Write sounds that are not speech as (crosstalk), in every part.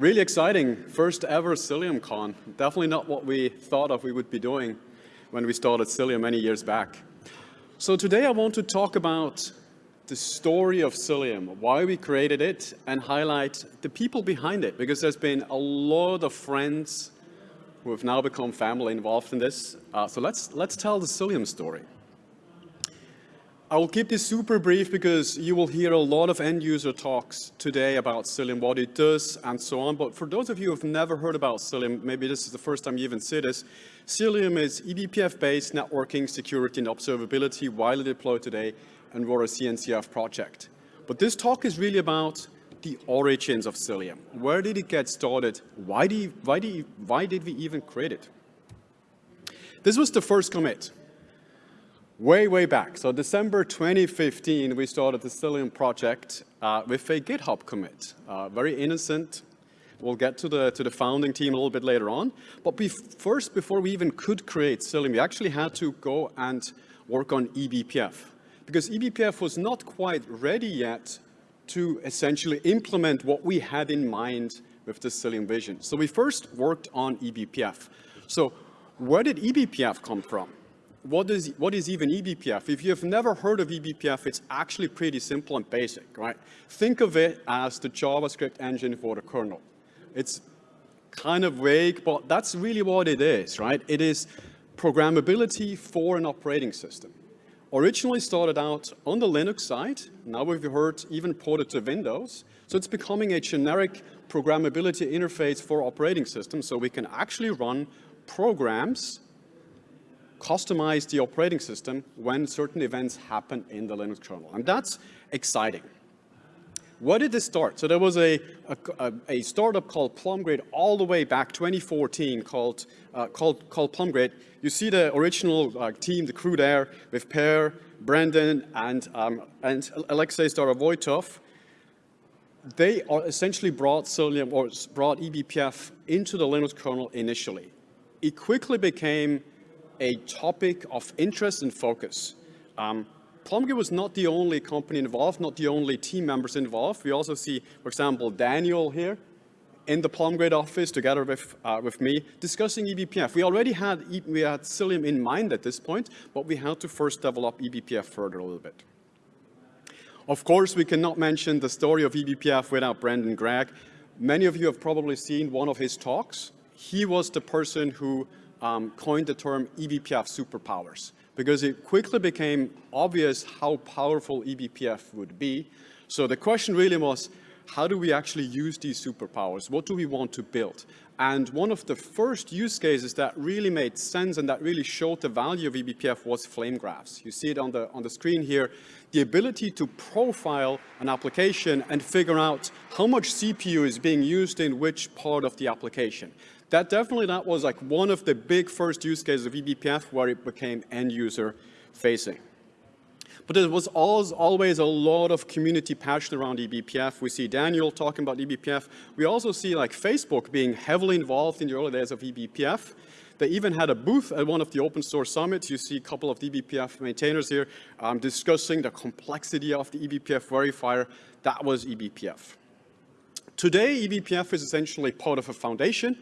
Really exciting, first ever CiliumCon. Definitely not what we thought of we would be doing when we started Cilium many years back. So today I want to talk about the story of Cilium, why we created it, and highlight the people behind it, because there's been a lot of friends who have now become family involved in this. Uh, so let's, let's tell the Cilium story. I will keep this super brief because you will hear a lot of end user talks today about Cilium, what it does and so on. But for those of you who have never heard about Cilium, maybe this is the first time you even see this, Cilium is eBPF-based networking, security, and observability widely deployed today and we're a CNCF project. But this talk is really about the origins of Cilium. Where did it get started? Why why why did we even create it? This was the first commit way, way back. So December 2015, we started the Cilium project uh, with a GitHub commit. Uh, very innocent. We'll get to the, to the founding team a little bit later on. But be first, before we even could create Cilium, we actually had to go and work on eBPF. Because eBPF was not quite ready yet to essentially implement what we had in mind with the Cilium vision. So we first worked on eBPF. So where did eBPF come from? What is, what is even eBPF? If you've never heard of eBPF, it's actually pretty simple and basic, right? Think of it as the JavaScript engine for the kernel. It's kind of vague, but that's really what it is, right? It is programmability for an operating system. Originally started out on the Linux side, now we've heard even ported to Windows, so it's becoming a generic programmability interface for operating systems, so we can actually run programs customize the operating system when certain events happen in the Linux kernel. And that's exciting. Where did this start? So there was a, a, a startup called Plumgrid all the way back 2014 called, uh, called, called Plumgrid. You see the original uh, team, the crew there with Per, Brendan, and, um, and Alexei Starovoytov. They are essentially brought Cilium or brought eBPF into the Linux kernel initially. It quickly became a topic of interest and focus. Um, was not the only company involved, not the only team members involved. We also see, for example, Daniel here in the Plumgrid office together with, uh, with me discussing eBPF. We already had, we had Cilium in mind at this point, but we had to first develop eBPF further a little bit. Of course, we cannot mention the story of eBPF without Brendan Gregg. Many of you have probably seen one of his talks. He was the person who um, coined the term eBPF superpowers because it quickly became obvious how powerful eBPF would be. So the question really was, how do we actually use these superpowers? What do we want to build? And one of the first use cases that really made sense and that really showed the value of eBPF was flame graphs. You see it on the, on the screen here. The ability to profile an application and figure out how much CPU is being used in which part of the application that definitely that was like one of the big first use cases of eBPF where it became end user facing. But there was always a lot of community passion around eBPF. We see Daniel talking about eBPF. We also see like Facebook being heavily involved in the early days of eBPF. They even had a booth at one of the open source summits. You see a couple of eBPF maintainers here um, discussing the complexity of the eBPF verifier. That was eBPF. Today, eBPF is essentially part of a foundation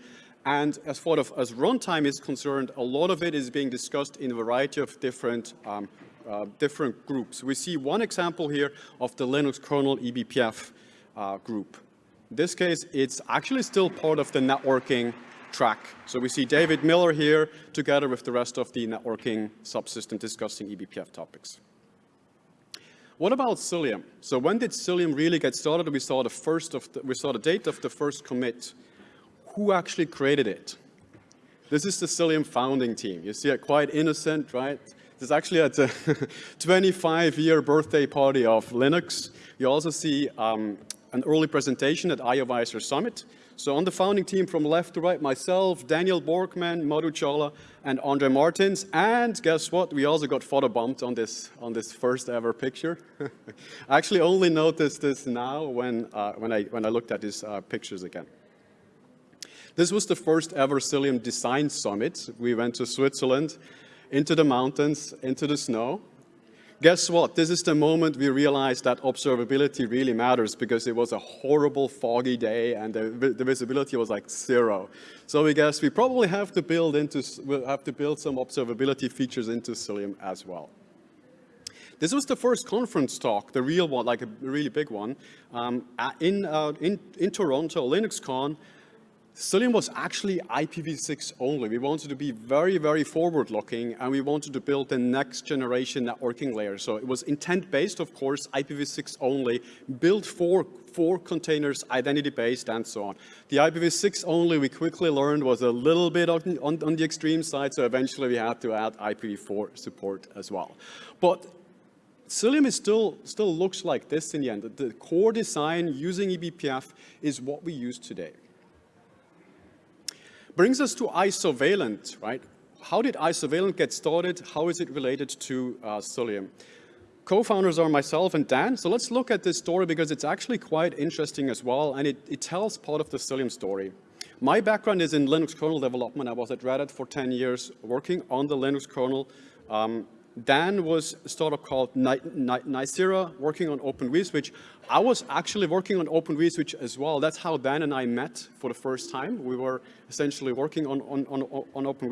and as far as runtime is concerned, a lot of it is being discussed in a variety of different, um, uh, different groups. We see one example here of the Linux kernel eBPF uh, group. In this case, it's actually still part of the networking track. So we see David Miller here together with the rest of the networking subsystem discussing eBPF topics. What about Cilium? So when did Cilium really get started? We saw the first of the, we saw the date of the first commit who actually created it. This is the Cilium founding team. You see it quite innocent, right? This is actually at (laughs) the 25-year birthday party of Linux. You also see um, an early presentation at IOVisor Summit. So on the founding team from left to right, myself, Daniel Borkmann, Madhu Challa, and Andre Martins. And guess what? We also got photobombed on this, on this first ever picture. (laughs) I actually only noticed this now when, uh, when, I, when I looked at these uh, pictures again. This was the first ever Cilium Design Summit. We went to Switzerland, into the mountains, into the snow. guess what? This is the moment we realized that observability really matters because it was a horrible foggy day and the, the visibility was like zero. So we guess we probably have to build into, we'll have to build some observability features into Cilium as well. This was the first conference talk, the real one, like a really big one, um, in, uh, in, in Toronto, LinuxCon, Cilium was actually IPv6 only. We wanted to be very, very forward-looking, and we wanted to build the next generation networking layer. So it was intent-based, of course, IPv6 only, built for, for containers, identity-based, and so on. The IPv6 only, we quickly learned, was a little bit on, on, on the extreme side, so eventually we had to add IPv4 support as well. But Cilium is still, still looks like this in the end. The core design using eBPF is what we use today. Brings us to Isovalent, right? How did Isovalent get started? How is it related to uh, Cilium? Co-founders are myself and Dan, so let's look at this story because it's actually quite interesting as well, and it, it tells part of the Cilium story. My background is in Linux kernel development. I was at Red Hat for 10 years working on the Linux kernel. Um, Dan was a startup called Nicira working on Open vSwitch. I was actually working on Open vSwitch as well. That's how Dan and I met for the first time. We were essentially working on, on, on, on Open.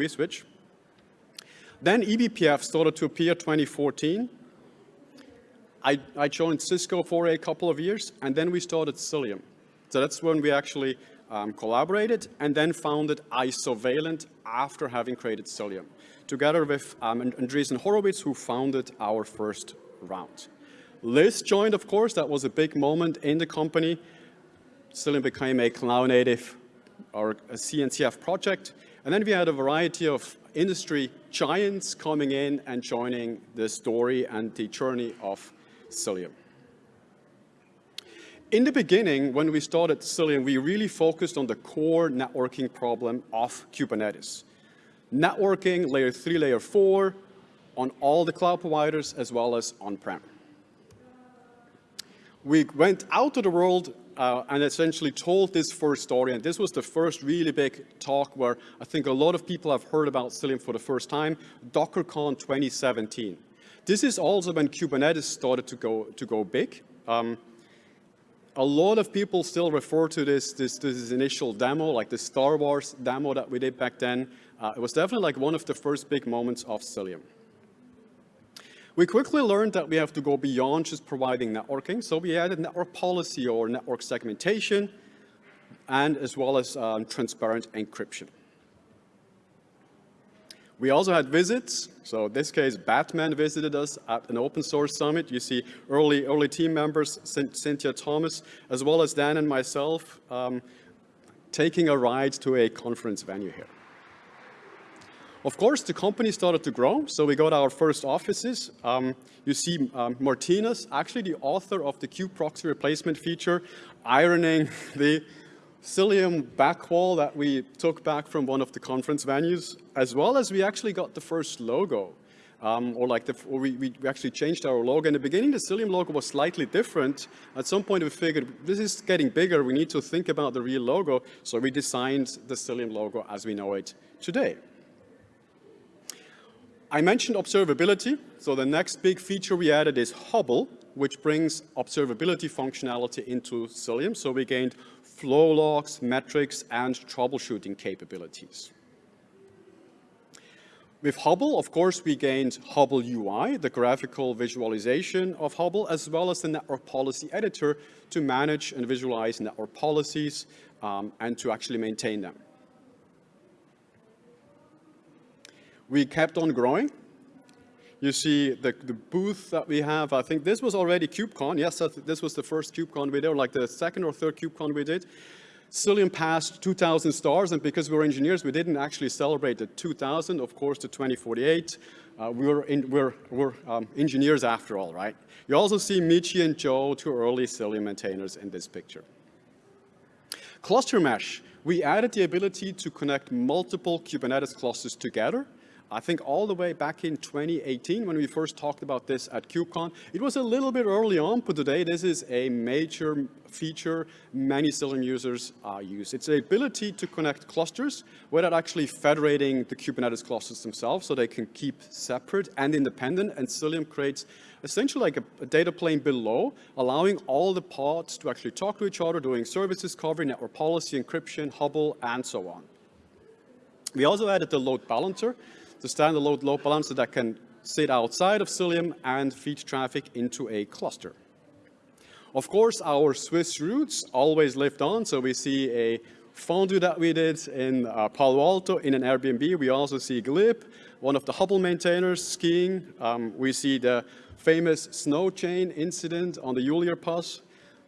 Then eBPF started to appear 2014. I, I joined Cisco for a couple of years, and then we started Cilium. So that's when we actually um, collaborated and then founded Isovalent after having created Cilium together with um, Andreessen Horowitz, who founded our first round. Liz joined, of course, that was a big moment in the company. Cilium became a cloud-native or a CNCF project. And then we had a variety of industry giants coming in and joining the story and the journey of Cilium. In the beginning, when we started Cilium, we really focused on the core networking problem of Kubernetes networking, layer three, layer four, on all the cloud providers as well as on-prem. We went out to the world uh, and essentially told this first story, and this was the first really big talk where I think a lot of people have heard about Cilium for the first time, DockerCon 2017. This is also when Kubernetes started to go, to go big. Um, a lot of people still refer to this, this, this initial demo, like the Star Wars demo that we did back then. Uh, it was definitely like one of the first big moments of Cilium. We quickly learned that we have to go beyond just providing networking, so we added network policy or network segmentation, and as well as um, transparent encryption. We also had visits. So in this case, Batman visited us at an open source summit. You see early, early team members, Cynthia Thomas, as well as Dan and myself, um, taking a ride to a conference venue here. Of course, the company started to grow, so we got our first offices. Um, you see um, Martynas, actually the author of the kube-proxy replacement feature, ironing (laughs) the Cilium backwall that we took back from one of the conference venues, as well as we actually got the first logo. Um, or like the, or we, we actually changed our logo. In the beginning, the Cilium logo was slightly different. At some point, we figured this is getting bigger. We need to think about the real logo. So we designed the Cilium logo as we know it today. I mentioned observability. So the next big feature we added is Hubble, which brings observability functionality into Cilium. So we gained flow logs, metrics, and troubleshooting capabilities. With Hubble, of course, we gained Hubble UI, the graphical visualization of Hubble, as well as the network policy editor to manage and visualize network policies um, and to actually maintain them. We kept on growing. You see the, the booth that we have, I think this was already KubeCon. Yes, this was the first KubeCon we did, or like the second or third KubeCon we did. Cilium passed 2,000 stars, and because we were engineers, we didn't actually celebrate the 2,000, of course, the 2048. Uh, we were, in, we're, we're um, engineers after all, right? You also see Michi and Joe, two early Cilium maintainers in this picture. Cluster mesh. We added the ability to connect multiple Kubernetes clusters together I think all the way back in 2018 when we first talked about this at KubeCon. It was a little bit early on, but today this is a major feature many Cilium users uh, use. It's the ability to connect clusters without actually federating the Kubernetes clusters themselves so they can keep separate and independent. And Cilium creates essentially like a, a, data plane below, allowing all the pods to actually talk to each other, doing service discovery, network policy, encryption, Hubble, and so on. We also added the load balancer, the standard load balancer that can sit outside of Cilium and feed traffic into a cluster. Of course, our Swiss roots always lived on, so we see a fondue that we did in uh, Palo Alto in an Airbnb. We also see Glib, one of the Hubble maintainers, skiing. Um, we see the famous snow chain incident on the Julier Pass.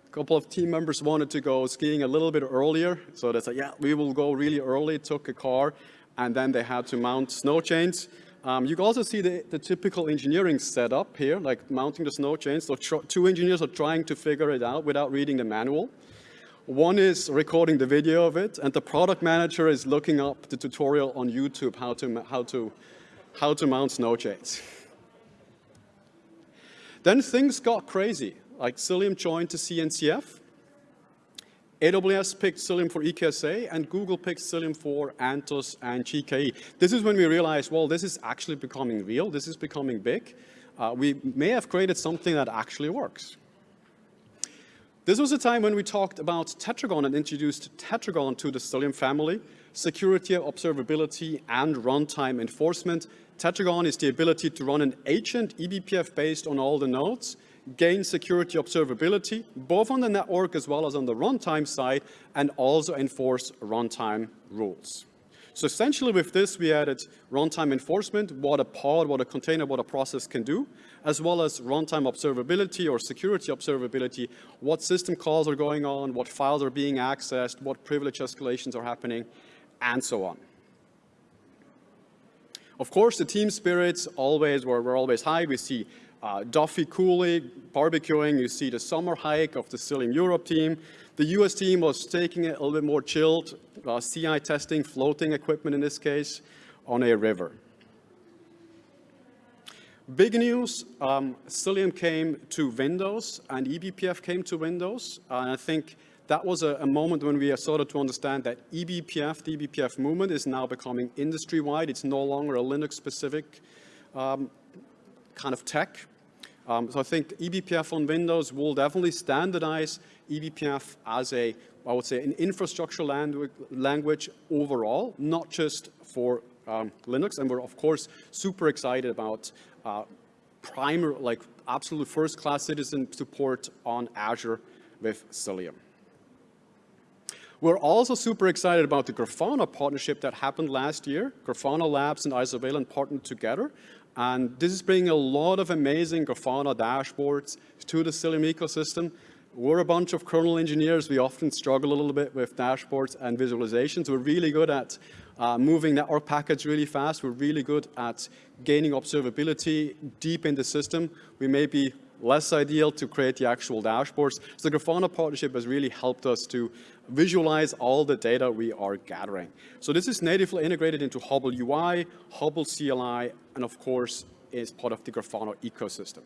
A couple of team members wanted to go skiing a little bit earlier, so they said, yeah, we will go really early, took a car, and then they had to mount snow chains. Um, you can also see the, the, typical engineering setup here, like mounting the snow chains. So two engineers are trying to figure it out without reading the manual. One is recording the video of it, and the product manager is looking up the tutorial on YouTube how to, how to, how to mount snow chains. then things got crazy, like Cilium joined the CNCF, AWS picked Cilium for EKSA, and Google picked Cilium for Anthos and GKE. This is when we realized, well, this is actually becoming real. This is becoming big. Uh, we may have created something that actually works. This was a time when we talked about Tetragon and introduced Tetragon to the Cilium family, security, observability, and runtime enforcement. Tetragon is the ability to run an agent eBPF based on all the nodes, gain security observability, both on the network as well as on the runtime side, and also enforce runtime rules. So essentially with this, we added runtime enforcement, what a pod, what a container, what a process can do, as well as runtime observability or security observability, what system calls are going on, what files are being accessed, what privilege escalations are happening, and so on. Of course, the team spirits always were, were always high. We see uh, Duffy Cooley barbecuing. You see the summer hike of the Cilium Europe team. The US team was taking it a little bit more chilled, uh, CI testing, floating equipment in this case, on a river. Big news, um, Cilium came to Windows and eBPF came to Windows. And I think that was a, a, moment when we started to understand that eBPF, the eBPF movement is now becoming industry-wide. It's no longer a Linux-specific um, kind of tech. Um, so I think eBPF on Windows will definitely standardize eBPF as a, I would say, an infrastructure language, overall, not just for um, Linux. And we're, of course, super excited about uh, primer, like absolute first-class citizen support on Azure with Cilium. We're also super excited about the Grafana partnership that happened last year. Grafana Labs and Isovalent partnered together and this is bringing a lot of amazing Grafana dashboards to the Cilium ecosystem. We're a bunch of kernel engineers. We often struggle a little bit with dashboards and visualizations. We're really good at uh, moving network packets really fast. We're really good at gaining observability deep in the system. We may be less ideal to create the actual dashboards. So the Grafana partnership has really helped us to visualize all the data we are gathering. So this is natively integrated into Hubble UI, Hubble CLI, and of course is part of the Grafana ecosystem.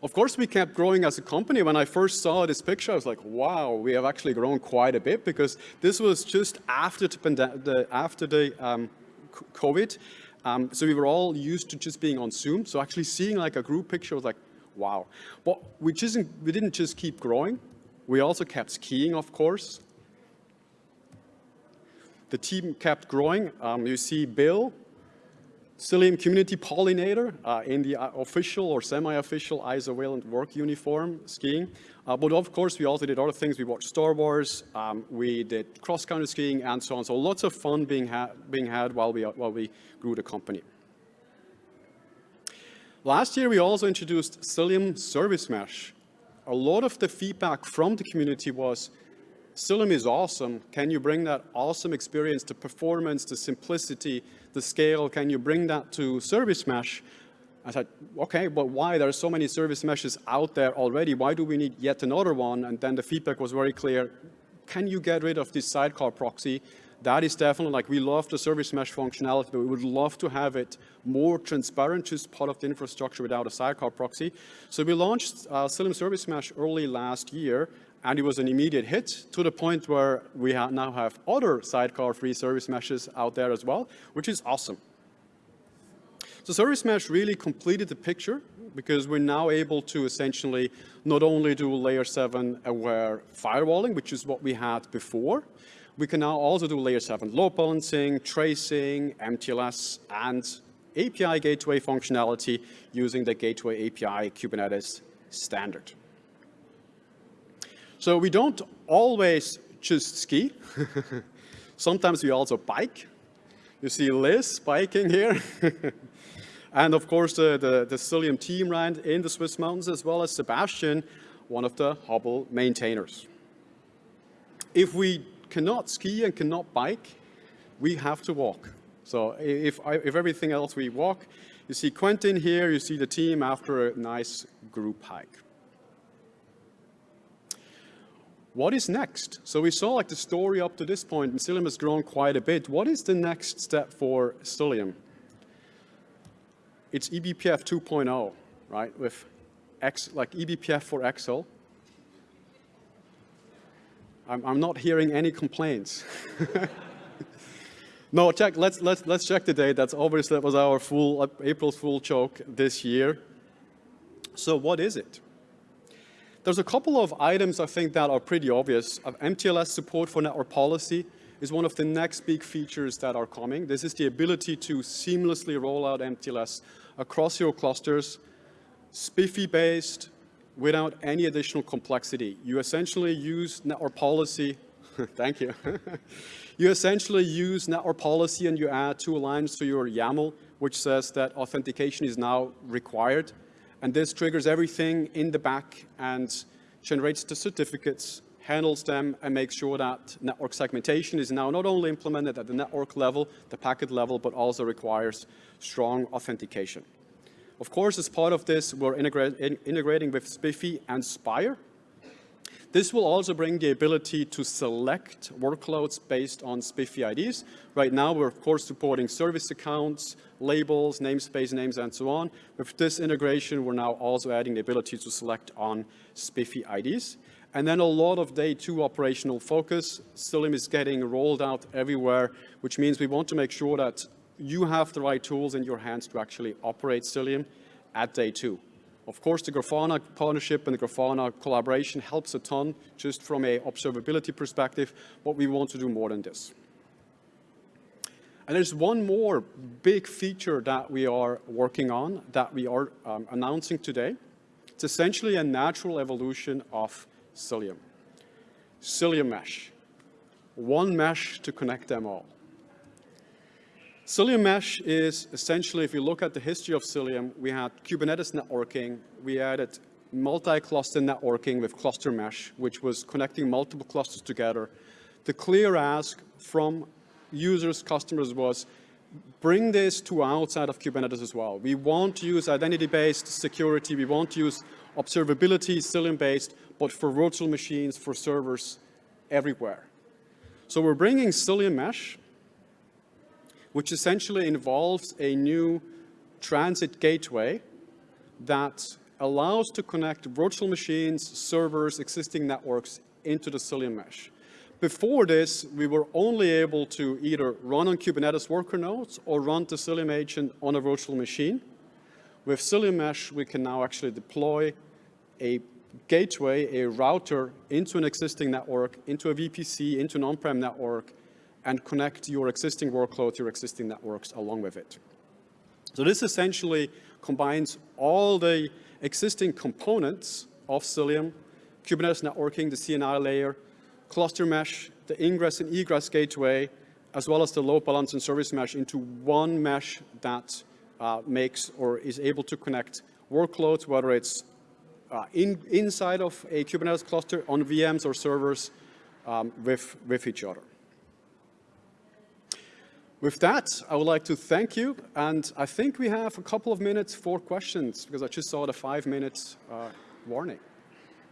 Of course, we kept growing as a company. When I first saw this picture, I was like, wow, we have actually grown quite a bit because this was just after the, after the um, COVID. Um, so we were all used to just being on Zoom. So actually seeing like a group picture was like, wow. But we, just, we didn't just keep growing. We also kept skiing, of course. The team kept growing. Um, you see Bill, Cilium Community Pollinator uh, in the uh, official or semi-official isovalent work uniform skiing. Uh, but of course, we also did other things. We watched Star Wars, um, we did cross-country skiing, and so on. So lots of fun being, ha being had while we, while we grew the company. Last year, we also introduced Cilium Service Mesh. A lot of the feedback from the community was, Cilium is awesome. Can you bring that awesome experience, the performance, the simplicity, the scale, can you bring that to Service Mesh? I said, okay, but why? There are so many service meshes out there already. Why do we need yet another one? And then the feedback was very clear. Can you get rid of this sidecar proxy that is definitely like we love the service mesh functionality, but we would love to have it more transparent, just part of the infrastructure without a sidecar proxy. So we launched uh, Cilium Service Mesh early last year, and it was an immediate hit to the point where we ha now have other sidecar-free service meshes out there as well, which is awesome. So Service Mesh really completed the picture because we're now able to essentially not only do layer 7 aware firewalling, which is what we had before, we can now also do layer 7 load balancing, tracing, MTLS, and API gateway functionality using the Gateway API Kubernetes standard. So we don't always just ski. (laughs) Sometimes we also bike. You see Liz biking here. (laughs) And of course, the, the, the Cilium team ran in the Swiss mountains, as well as Sebastian, one of the Hubble maintainers. If we cannot ski and cannot bike, we have to walk. So if, if everything else we walk, you see Quentin here, you see the team after a nice group hike. What is next? So we saw like the story up to this point, and Cilium has grown quite a bit. What is the next step for Cilium? it's eBPF 2.0, right, with X, like eBPF for Excel. I'm, I'm not hearing any complaints. (laughs) no, check, let's, let's, let's check the date. That's obviously, that was our full, uh, April's full choke this year. So what is it? There's a couple of items I think that are pretty obvious. MTLS support for network policy is one of the next big features that are coming. This is the ability to seamlessly roll out MTLS across your clusters, SPIFFE-based, without any additional complexity. You essentially use network policy, (laughs) thank you. (laughs) you essentially use network policy and you add two lines to your YAML, which says that authentication is now required. And this triggers everything in the back and generates the certificates handles them and makes sure that network segmentation is now not only implemented at the network level, the packet level, but also requires strong authentication. Of course, as part of this, we're integra integrating with SPIFFE and Spire. This will also bring the ability to select workloads based on SPIFFE IDs. Right now, we're of course supporting service accounts, labels, namespace names, and so on. With this integration, we're now also adding the ability to select on SPIFFE IDs. And then a lot of day two operational focus. Cilium is getting rolled out everywhere, which means we want to make sure that you have the right tools in your hands to actually operate Cilium at day two. Of course, the Grafana partnership and the Grafana collaboration helps a ton just from a observability perspective, but we want to do more than this. And there's one more big feature that we are working on that we are um, announcing today. It's essentially a natural evolution of Cilium. Cilium mesh. One mesh to connect them all. Cilium mesh is essentially, if you look at the history of Cilium, we had Kubernetes networking, we added multi-cluster networking with cluster mesh, which was connecting multiple clusters together. The clear ask from users, customers was, bring this to outside of Kubernetes as well. We want to use identity-based security, we want to use observability, Cilium-based, but for virtual machines, for servers, everywhere. So we're bringing Cilium Mesh, which essentially involves a new transit gateway that allows to connect virtual machines, servers, existing networks into the Cilium Mesh. Before this, we were only able to either run on Kubernetes worker nodes or run the Cilium agent on a virtual machine. With Cilium Mesh, we can now actually deploy a gateway, a router into an existing network, into a VPC, into an on-prem network, and connect your existing workload, your existing networks along with it. So this essentially combines all the existing components of Cilium, Kubernetes networking, the CNI layer, cluster mesh, the ingress and egress gateway, as well as the load balance and service mesh into one mesh that uh, makes or is able to connect workloads, whether it's uh, in, inside of a Kubernetes cluster on VMs or servers um, with, with each other. With that, I would like to thank you, and I think we have a couple of minutes for questions, because I just saw the five minutes uh, warning.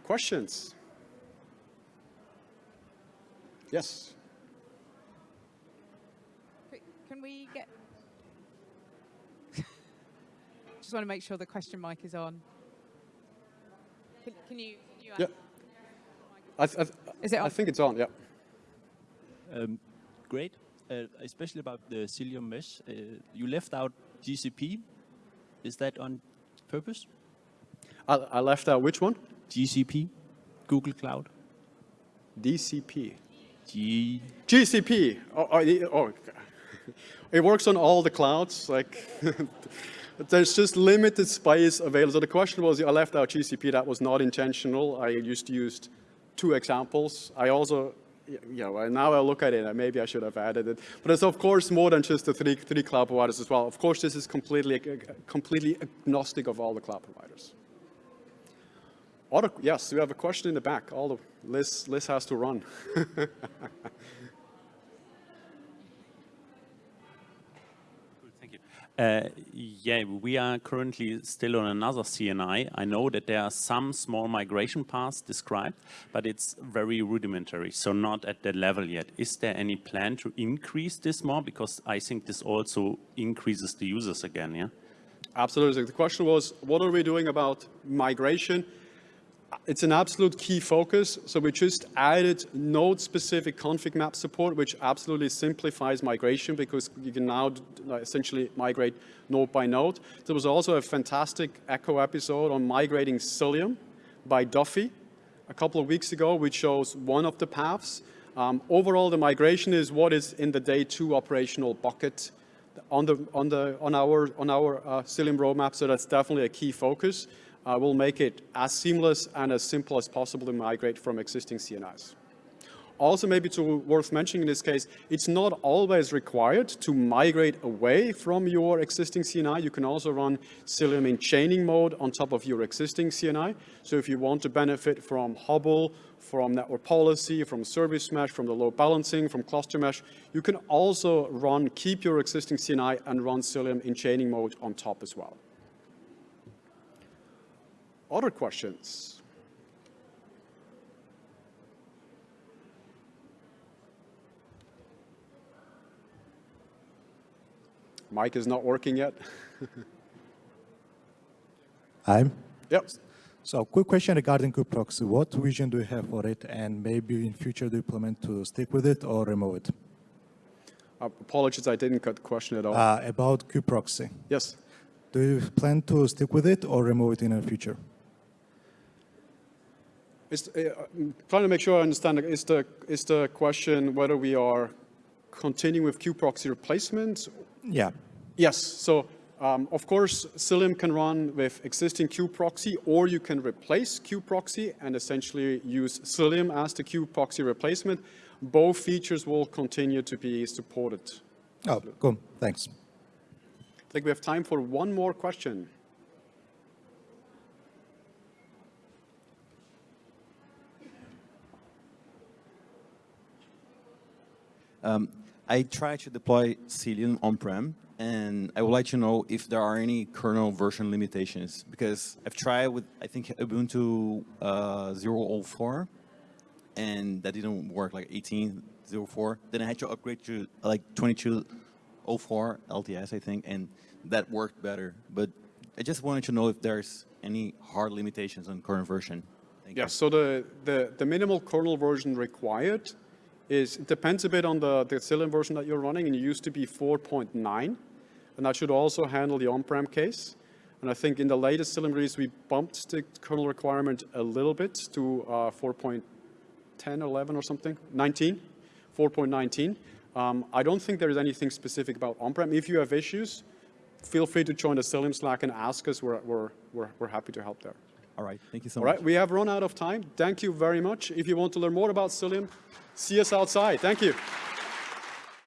Questions? Yes. can we get... (laughs) Just want to make sure the question mic is on. Can, can you... Can you Yeah. I, th- I, th- Is it on? I think it's on, yeah. Um, great, especially about the Cilium mesh. Uh, you left out GCP. Is that on purpose? I, I left out which one? GCP, Google Cloud. DCP. G. GCP. Oh, oh, oh, (laughs) it works on all the clouds. Like, (laughs) there's just limited space available. So the question was, I left out GCP. That was not intentional. I just used two examples. I also, yeah, well, now I look at it, maybe I should have added it. But it's of course more than just the three, three cloud providers as well. Of course, this is completely, uh, completely agnostic of all the cloud providers. Yes, we have a question in the back. All the Liz, Liz has to run. (laughs) Uh, yeah, we are currently still on another CNI. I know that there are some small migration paths described, but it's very rudimentary, so not at that level yet. Is there any plan to increase this more? Because I think this also increases the users again, yeah? Absolutely. The question was, what are we doing about migration? It's an absolute key focus. So we just added node-specific config map support, which absolutely simplifies migration because you can now essentially migrate node by node. There was also a fantastic Echo episode on migrating Cilium by Duffy a couple of weeks ago, which shows one of the paths. Um, overall, the migration is what is in the day two operational bucket on the on the on our on our uh, Cilium roadmap. So that's definitely a key focus. Uh, we'll make it as seamless and as simple as possible to migrate from existing CNIs. Also, maybe to worth mentioning in this case, it's not always required to migrate away from your existing CNI. You can also run Cilium in chaining mode on top of your existing CNI. So if you want to benefit from Hubble, from network policy, from service mesh, from the load balancing, from cluster mesh, you can also run, keep your existing CNI and run Cilium in chaining mode on top as well. Other questions? Mic is not working yet. (laughs) I'm. Yep. So quick question regarding kubeproxy. What vision do you have for it and maybe in future do you plan to stick with it or remove it? Uh, apologies, I didn't get the question at all. Uh, about kubeproxy. yes. Do you plan to stick with it or remove it in the future? Is, uh, I'm trying to make sure I understand. Is the, is the question whether we are continuing with kubeproxy replacement? Yeah. Yes. So, um, of course, Cilium can run with existing kubeproxy, or you can replace kubeproxy and essentially use Cilium as the kubeproxy replacement. Both features will continue to be supported. Oh, cool. Thanks. I think we have time for one more question. Um, I tried to deploy Cilium on-prem, and I would like to know if there are any kernel version limitations, because I've tried with, I think, Ubuntu uh, 0.04, and that didn't work, like 18.04. Then I had to upgrade to like 22.04 LTS, I think, and that worked better. But I just wanted to know if there's any hard limitations on current version. Thank Yes, so the, the, the minimal kernel version required is, it depends a bit on the, the version that you're running, and it used to be 4.9, and that should also handle the on-prem case. And I think in the latest Cilium release, we bumped the kernel requirement a little bit to uh, 4.10, 11 or something, 19, 4.19. Um, I don't think there is anything specific about on-prem. If you have issues, feel free to join the Cilium Slack and ask us. We're, we're, we're, we're happy to help there. All right, thank you so All much. right, we have run out of time. Thank you very much. If you want to learn more about Cilium, see us outside. Thank you.